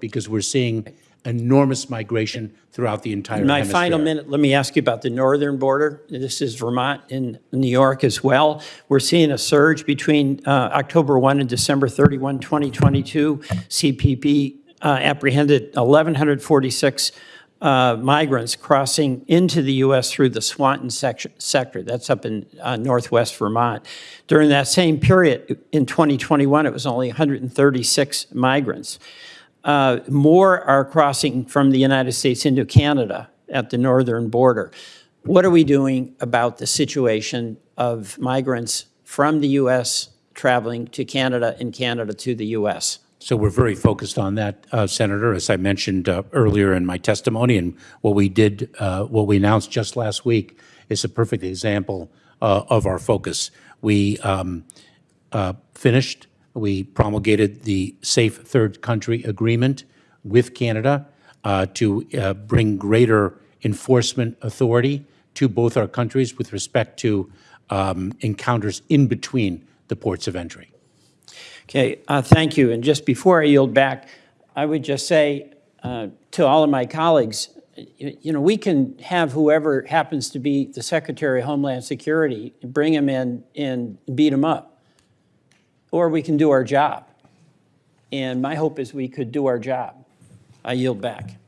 because we're seeing enormous migration throughout the entire In my hemisphere. final minute, let me ask you about the northern border. This is Vermont and New York as well. We're seeing a surge between uh, October 1 and December 31, 2022. CBP uh, apprehended 1,146 uh, migrants crossing into the U.S. through the Swanton section, sector. That's up in uh, northwest Vermont. During that same period in 2021, it was only 136 migrants. Uh, more are crossing from the United States into Canada at the northern border. What are we doing about the situation of migrants from the U.S. traveling to Canada and Canada to the U.S.? So we're very focused on that, uh, Senator, as I mentioned uh, earlier in my testimony, and what we did, uh, what we announced just last week is a perfect example uh, of our focus. We um, uh, finished, we promulgated the Safe Third Country Agreement with Canada uh, to uh, bring greater enforcement authority to both our countries with respect to um, encounters in between the ports of entry. Okay, uh, thank you. And just before I yield back, I would just say uh, to all of my colleagues, you, you know, we can have whoever happens to be the Secretary of Homeland Security, bring him in and beat him up. Or we can do our job. And my hope is we could do our job. I yield back.